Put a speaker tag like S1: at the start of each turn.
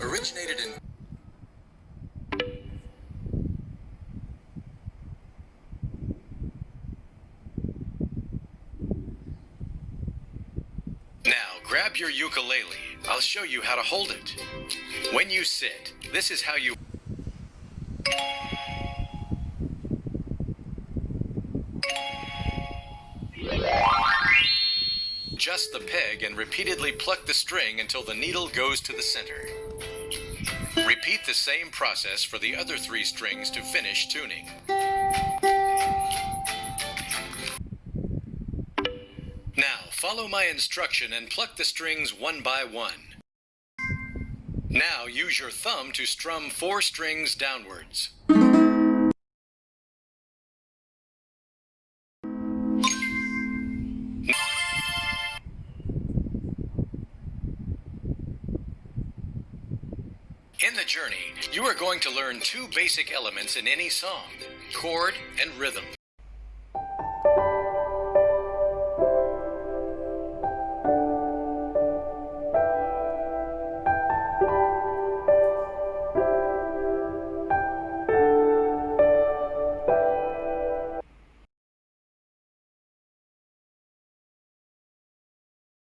S1: originated in
S2: Now, grab your ukulele. I'll show you how to hold it. When you sit, this is how you. Adjust the peg and repeatedly pluck the string until the needle goes to the center. Repeat the same process for the other three strings to finish tuning. Now, follow my instruction and pluck the strings one by one. Now, use your thumb to strum four strings downwards. In the journey, you are going to learn two basic elements in any song chord and rhythm.